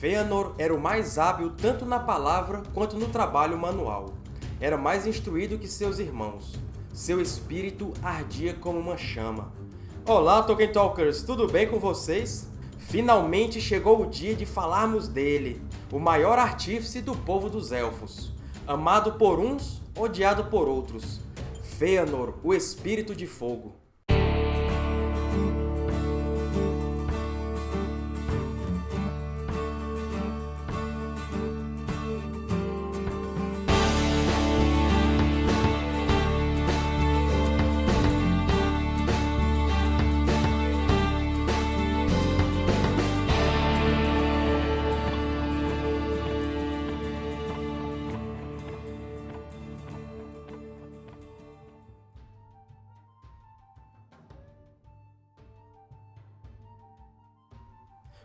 Fëanor era o mais hábil tanto na palavra quanto no trabalho manual. Era mais instruído que seus irmãos. Seu espírito ardia como uma chama. Olá, Tolkien Talkers! Tudo bem com vocês? Finalmente chegou o dia de falarmos dele, o maior artífice do povo dos Elfos. Amado por uns, odiado por outros. Fëanor, o Espírito de Fogo.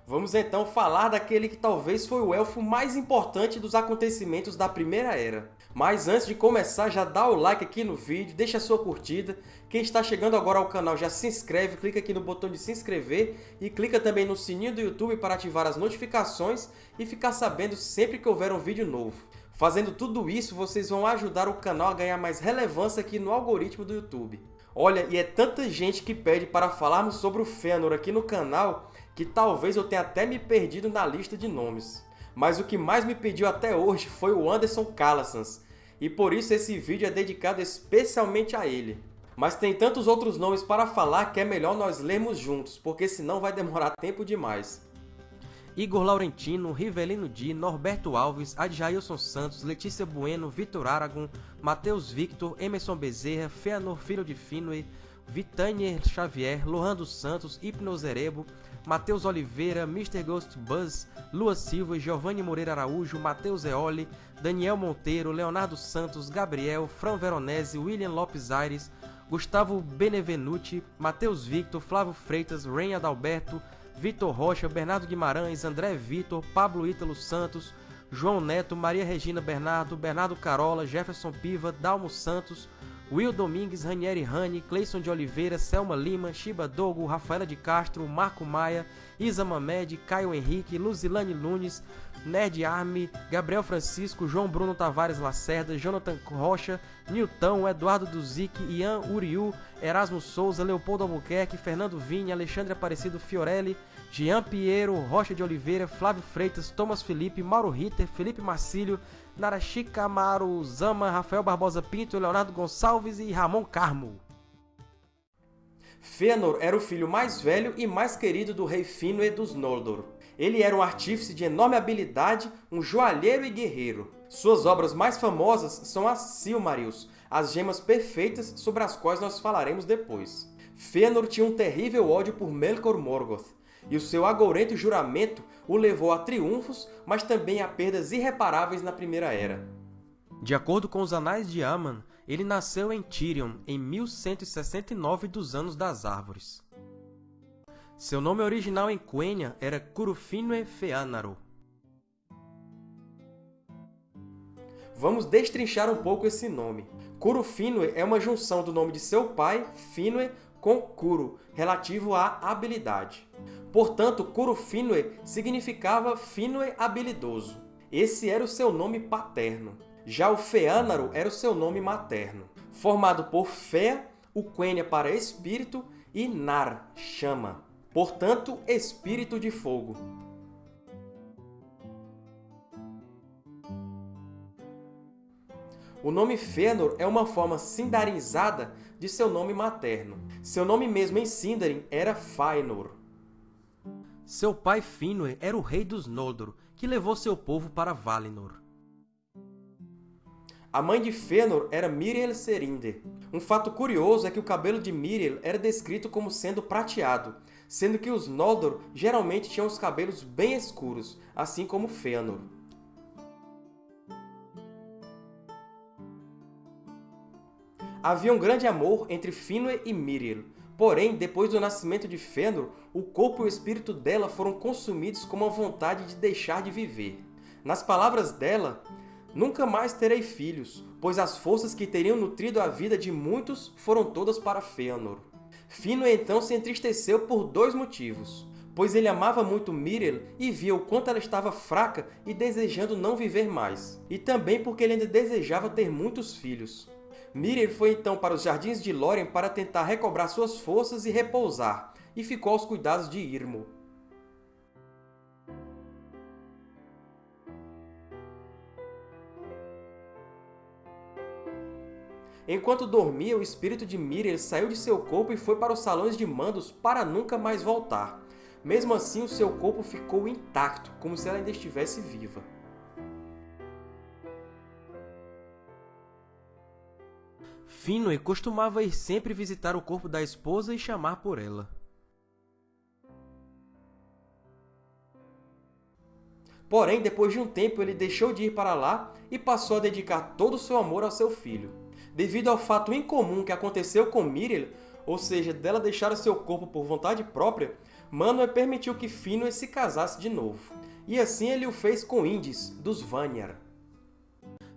Vamos então falar daquele que talvez foi o elfo mais importante dos acontecimentos da Primeira Era. Mas antes de começar, já dá o like aqui no vídeo, deixa a sua curtida. Quem está chegando agora ao canal já se inscreve, clica aqui no botão de se inscrever e clica também no sininho do YouTube para ativar as notificações e ficar sabendo sempre que houver um vídeo novo. Fazendo tudo isso, vocês vão ajudar o canal a ganhar mais relevância aqui no algoritmo do YouTube. Olha, e é tanta gente que pede para falarmos sobre o Fëanor aqui no canal que talvez eu tenha até me perdido na lista de nomes. Mas o que mais me pediu até hoje foi o Anderson Calassans, e por isso esse vídeo é dedicado especialmente a ele. Mas tem tantos outros nomes para falar que é melhor nós lermos juntos, porque senão vai demorar tempo demais. Igor Laurentino, Rivelino Di, Norberto Alves, Adjailson Santos, Letícia Bueno, Vitor Aragon, Matheus Victor, Emerson Bezerra, Feanor Filho de Finway, Vitanier Xavier, Lohan dos Santos, Hipnoserebo, Matheus Oliveira, Mr. Ghost Buzz, Lua Silva, Giovanni Moreira Araújo, Matheus Eoli, Daniel Monteiro, Leonardo Santos, Gabriel, Fran Veronese, William Lopes Aires, Gustavo Benevenuti, Matheus Victor, Flávio Freitas, Ren Adalberto, Vitor Rocha, Bernardo Guimarães, André Vitor, Pablo Ítalo Santos, João Neto, Maria Regina Bernardo, Bernardo Carola, Jefferson Piva, Dalmo Santos, Will Domingues, Ranieri Rani, Cleison de Oliveira, Selma Lima, Shiba Dogo, Rafaela de Castro, Marco Maia, Isa Mamed, Caio Henrique, Luzilane Nunes, Nerd Arme, Gabriel Francisco, João Bruno Tavares Lacerda, Jonathan Rocha, Nilton, Eduardo Duzic, Ian Uriu, Erasmo Souza, Leopoldo Albuquerque, Fernando Vinha, Alexandre Aparecido Fiorelli, Jean Piero, Rocha de Oliveira, Flávio Freitas, Thomas Felipe, Mauro Ritter, Felipe Marcílio, Narashika Amaru Zama, Rafael Barbosa Pinto, Leonardo Gonçalves e Ramon Carmo. Fëanor era o filho mais velho e mais querido do rei Finwë dos Noldor. Ele era um artífice de enorme habilidade, um joalheiro e guerreiro. Suas obras mais famosas são as Silmarils, as gemas perfeitas sobre as quais nós falaremos depois. Fëanor tinha um terrível ódio por Melkor Morgoth, e o seu agourento juramento o levou a triunfos, mas também a perdas irreparáveis na Primeira Era. De acordo com os Anais de Aman, ele nasceu em Tirion em 1169 dos Anos das Árvores. Seu nome original em Quenya era Curufinue Feanaro. Vamos destrinchar um pouco esse nome. Curufinue é uma junção do nome de seu pai, Finwë, com Kuru, relativo à habilidade. Portanto, Curufinwë significava Finwë habilidoso. Esse era o seu nome paterno. Já o Feânaro era o seu nome materno, formado por Fé, o Quenya para espírito, e Nar, chama. Portanto, espírito de fogo. O nome Fëanor é uma forma sindarinizada de seu nome materno. Seu nome mesmo em Sindarin era Fëanor. Seu pai Finwë era o rei dos Noldor, que levou seu povo para Valinor. A mãe de Fëanor era Miriel Serinde. Um fato curioso é que o cabelo de Miriel era descrito como sendo prateado, sendo que os Noldor geralmente tinham os cabelos bem escuros, assim como Fëanor. Havia um grande amor entre Finwë e Miriel, porém, depois do nascimento de Fëanor, o corpo e o espírito dela foram consumidos com uma vontade de deixar de viver. Nas palavras dela, Nunca mais terei filhos, pois as forças que teriam nutrido a vida de muitos foram todas para Fëanor. Finwë então se entristeceu por dois motivos. pois ele amava muito Miriel e via o quanto ela estava fraca e desejando não viver mais, e também porque ele ainda desejava ter muitos filhos. Miriel foi então para os Jardins de Lórien para tentar recobrar suas forças e repousar, e ficou aos cuidados de Irmo. Enquanto dormia, o espírito de Miriel saiu de seu corpo e foi para os salões de mandos para nunca mais voltar. Mesmo assim, o seu corpo ficou intacto, como se ela ainda estivesse viva. Finwë costumava ir sempre visitar o corpo da esposa e chamar por ela. Porém, depois de um tempo, ele deixou de ir para lá e passou a dedicar todo o seu amor ao seu filho. Devido ao fato incomum que aconteceu com Miriel, ou seja, dela deixar o seu corpo por vontade própria, Manwë permitiu que Finwë se casasse de novo. E assim ele o fez com Indis, dos Vanyar.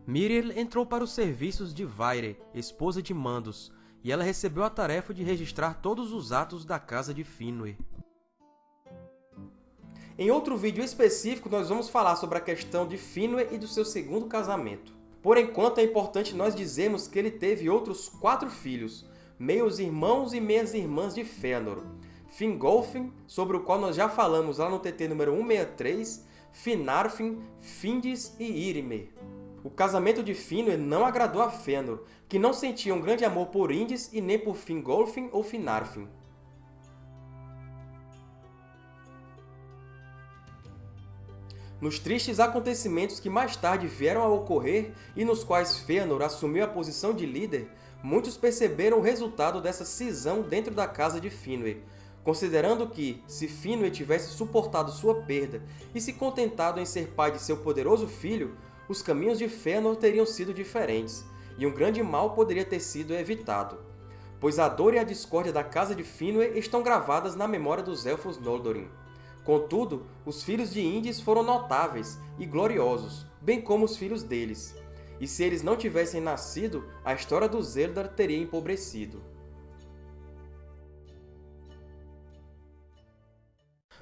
Miriel entrou para os serviços de Vaire, esposa de Mandos, e ela recebeu a tarefa de registrar todos os atos da casa de Finwë. Em outro vídeo específico, nós vamos falar sobre a questão de Finwë e do seu segundo casamento. Por enquanto, é importante nós dizermos que ele teve outros quatro filhos, meios irmãos e meias irmãs de Fëanor. Fingolfin, sobre o qual nós já falamos lá no TT número 163, Finarfin, Findis e Irimer. O casamento de Finwë não agradou a Fëanor, que não sentia um grande amor por Indis e nem por Fingolfin ou Finarfin. Nos tristes acontecimentos que mais tarde vieram a ocorrer e nos quais Fëanor assumiu a posição de líder, muitos perceberam o resultado dessa cisão dentro da casa de Finwë, considerando que, se Finwë tivesse suportado sua perda e se contentado em ser pai de seu poderoso filho, os caminhos de Fëanor teriam sido diferentes, e um grande mal poderia ter sido evitado, pois a dor e a discórdia da casa de Finwë estão gravadas na memória dos Elfos Noldorin. Contudo, os filhos de Indis foram notáveis e gloriosos, bem como os filhos deles. E se eles não tivessem nascido, a história dos Eldar teria empobrecido.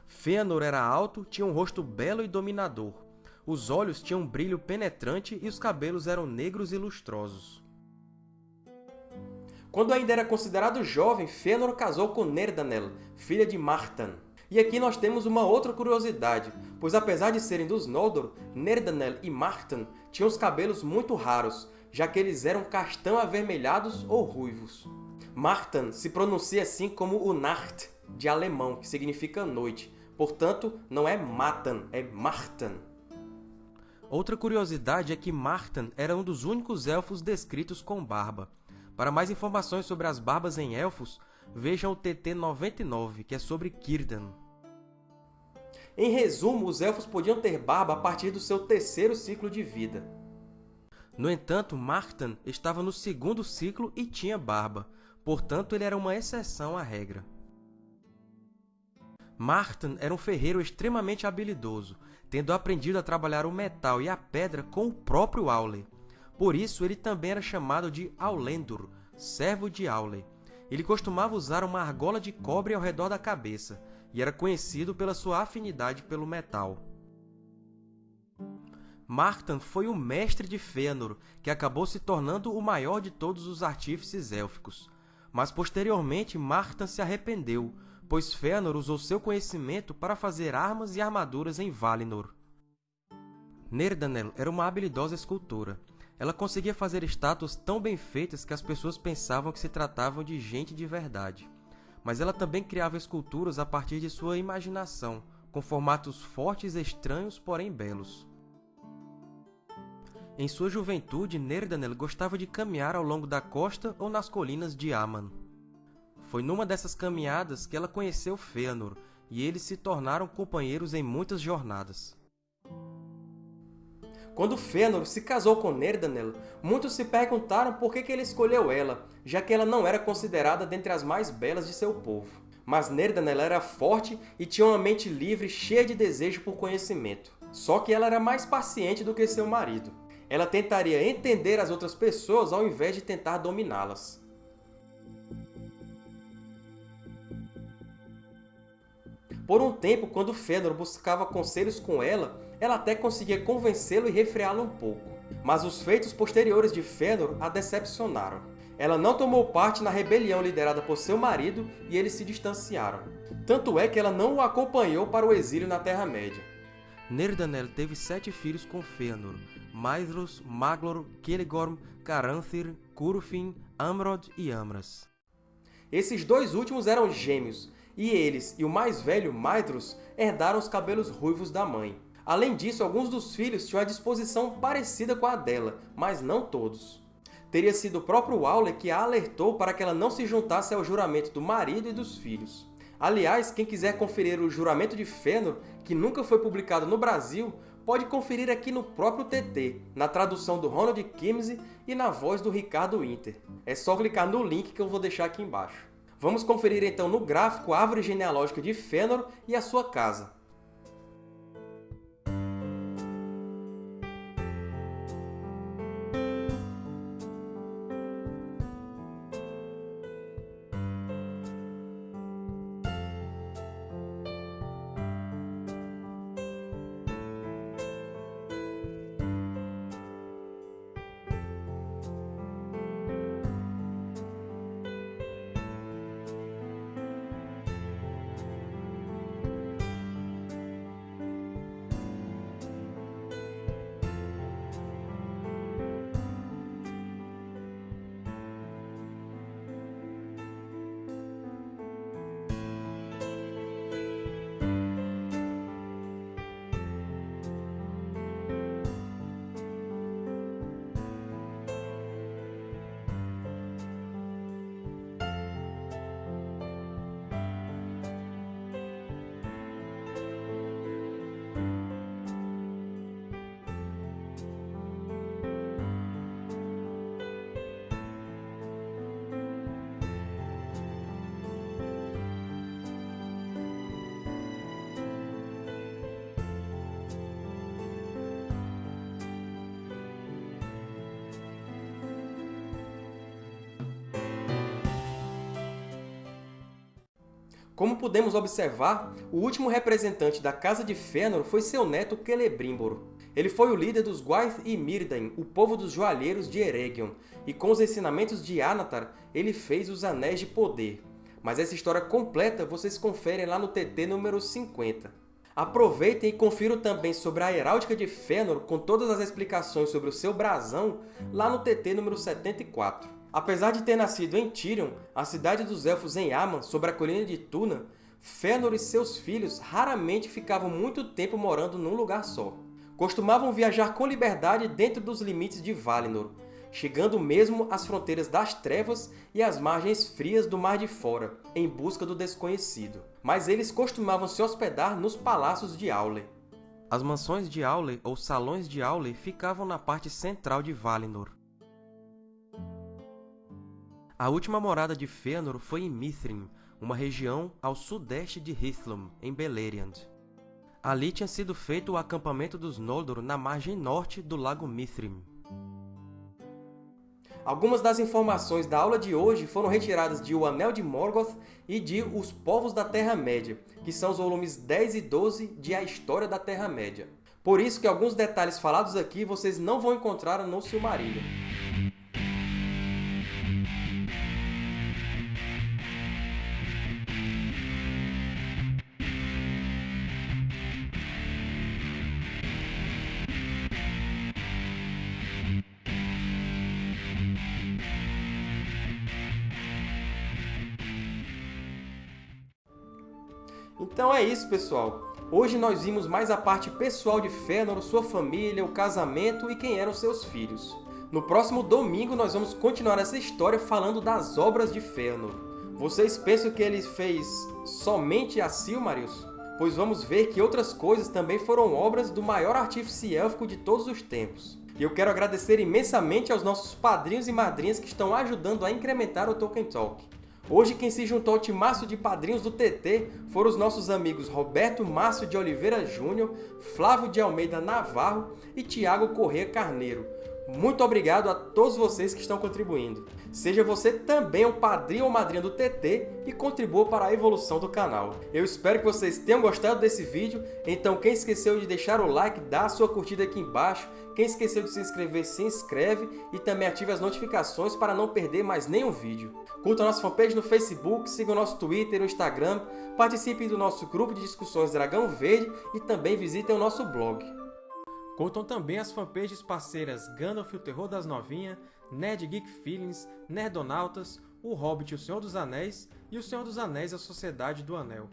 Fëanor era alto, tinha um rosto belo e dominador. Os olhos tinham um brilho penetrante e os cabelos eram negros e lustrosos. Quando ainda era considerado jovem, Fëanor casou com Nerdanel, filha de Martan. E aqui nós temos uma outra curiosidade, pois apesar de serem dos Noldor, Nerdanel e Martan tinham os cabelos muito raros, já que eles eram castanho avermelhados ou ruivos. Martan se pronuncia assim como o Nacht, de alemão, que significa noite. Portanto, não é Matan, é Martan. Outra curiosidade é que Martan era um dos únicos elfos descritos com barba. Para mais informações sobre as barbas em elfos, vejam o TT 99, que é sobre Círdan. Em resumo, os Elfos podiam ter barba a partir do seu terceiro ciclo de vida. No entanto, Martan estava no segundo ciclo e tinha barba, portanto ele era uma exceção à regra. Martan era um ferreiro extremamente habilidoso, tendo aprendido a trabalhar o metal e a pedra com o próprio Aule. Por isso, ele também era chamado de Aulendur, servo de Aule, ele costumava usar uma argola de cobre ao redor da cabeça e era conhecido pela sua afinidade pelo metal. Martan foi o mestre de Fëanor, que acabou se tornando o maior de todos os artífices élficos. Mas posteriormente Martan se arrependeu, pois Fëanor usou seu conhecimento para fazer armas e armaduras em Valinor. Nerdanel era uma habilidosa escultora, ela conseguia fazer estátuas tão bem feitas que as pessoas pensavam que se tratavam de gente de verdade. Mas ela também criava esculturas a partir de sua imaginação, com formatos fortes e estranhos, porém belos. Em sua juventude, Nerdanel gostava de caminhar ao longo da costa ou nas colinas de Aman. Foi numa dessas caminhadas que ela conheceu Fëanor, e eles se tornaram companheiros em muitas jornadas. Quando Fëanor se casou com Nerdanel, muitos se perguntaram por que ele escolheu ela, já que ela não era considerada dentre as mais belas de seu povo. Mas Nerdanel era forte e tinha uma mente livre cheia de desejo por conhecimento. Só que ela era mais paciente do que seu marido. Ela tentaria entender as outras pessoas ao invés de tentar dominá-las. Por um tempo, quando Fëanor buscava conselhos com ela, ela até conseguia convencê-lo e refreá-lo um pouco. Mas os feitos posteriores de Fëanor a decepcionaram. Ela não tomou parte na rebelião liderada por seu marido e eles se distanciaram. Tanto é que ela não o acompanhou para o exílio na Terra-média. Nerdanel teve sete filhos com Fëanor, Maedhros, Maglor, Celegorm, Caranthir, Curufin, Amrod e Amras. Esses dois últimos eram gêmeos, e eles e o mais velho, Maedhros, herdaram os cabelos ruivos da mãe. Além disso, alguns dos filhos tinham a disposição parecida com a dela, mas não todos. Teria sido o próprio Aule que a alertou para que ela não se juntasse ao juramento do marido e dos filhos. Aliás, quem quiser conferir o Juramento de Fëanor, que nunca foi publicado no Brasil, pode conferir aqui no próprio TT, na tradução do Ronald Kimsey e na voz do Ricardo Winter. É só clicar no link que eu vou deixar aqui embaixo. Vamos conferir então no gráfico a árvore genealógica de Fëanor e a sua casa. Como podemos observar, o último representante da Casa de Fëanor foi seu neto Celebrimbor. Ele foi o líder dos Gwaith e Myrdain, o povo dos joalheiros de Eregion, e com os ensinamentos de Anatar, ele fez os Anéis de Poder. Mas essa história completa vocês conferem lá no TT número 50. Aproveitem e confiram também sobre a Heráldica de Fëanor com todas as explicações sobre o seu brasão lá no TT número 74. Apesar de ter nascido em Tirion, a cidade dos Elfos em Aman, sobre a colina de Tuna, Fëanor e seus filhos raramente ficavam muito tempo morando num lugar só. Costumavam viajar com liberdade dentro dos limites de Valinor, chegando mesmo às fronteiras das Trevas e às margens frias do Mar de Fora, em busca do desconhecido. Mas eles costumavam se hospedar nos palácios de Aule. As mansões de Aule, ou salões de Aule, ficavam na parte central de Valinor. A última morada de Fëanor foi em Mithrin, uma região ao sudeste de Hithlum, em Beleriand. Ali tinha sido feito o acampamento dos Noldor na margem norte do Lago Mithrin. Algumas das informações da aula de hoje foram retiradas de O Anel de Morgoth e de Os Povos da Terra-média, que são os volumes 10 e 12 de A História da Terra-média. Por isso que alguns detalhes falados aqui vocês não vão encontrar no Silmarillion. Então é isso, pessoal! Hoje nós vimos mais a parte pessoal de Fëanor, sua família, o casamento e quem eram seus filhos. No próximo domingo nós vamos continuar essa história falando das obras de Fëanor. Vocês pensam que ele fez somente a Silmarils? Pois vamos ver que outras coisas também foram obras do maior artífice élfico de todos os tempos. E eu quero agradecer imensamente aos nossos padrinhos e madrinhas que estão ajudando a incrementar o Tolkien Talk. Hoje quem se juntou ao timaço de padrinhos do TT foram os nossos amigos Roberto Márcio de Oliveira Júnior, Flávio de Almeida Navarro e Tiago Corrêa Carneiro. Muito obrigado a todos vocês que estão contribuindo. Seja você também um padrinho ou madrinha do TT e contribua para a evolução do canal. Eu espero que vocês tenham gostado desse vídeo, então quem esqueceu de deixar o like, dá a sua curtida aqui embaixo. Quem esqueceu de se inscrever, se inscreve e também ative as notificações para não perder mais nenhum vídeo. Curta a nossa fanpage no Facebook, siga o nosso Twitter e o Instagram, participe do nosso grupo de discussões Dragão Verde e também visitem o nosso blog. Curtam também as fanpages parceiras Gandalf, o Terror das Novinhas, Nerd Geek Feelings, Nerdonautas, O Hobbit, o Senhor dos Anéis e O Senhor dos Anéis, a Sociedade do Anel.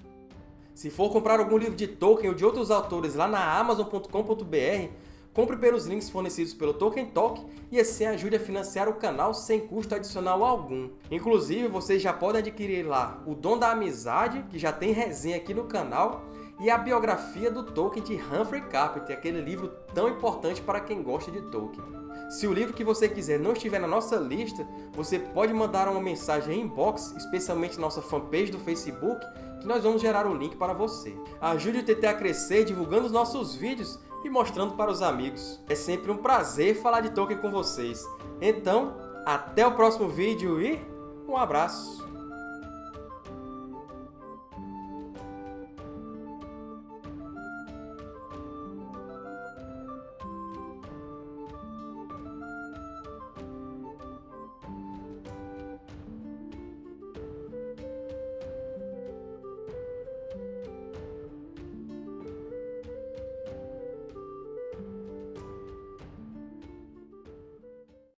Se for comprar algum livro de Tolkien ou de outros autores lá na Amazon.com.br, compre pelos links fornecidos pelo Tolkien Talk e assim ajude a financiar o canal sem custo adicional algum. Inclusive, vocês já podem adquirir lá O Dom da Amizade, que já tem resenha aqui no canal, e a biografia do Tolkien de Humphrey Carpenter, aquele livro tão importante para quem gosta de Tolkien. Se o livro que você quiser não estiver na nossa lista, você pode mandar uma mensagem em inbox, especialmente nossa fanpage do Facebook, que nós vamos gerar o link para você. Ajude o TT a crescer divulgando os nossos vídeos e mostrando para os amigos. É sempre um prazer falar de Tolkien com vocês. Então, até o próximo vídeo e um abraço!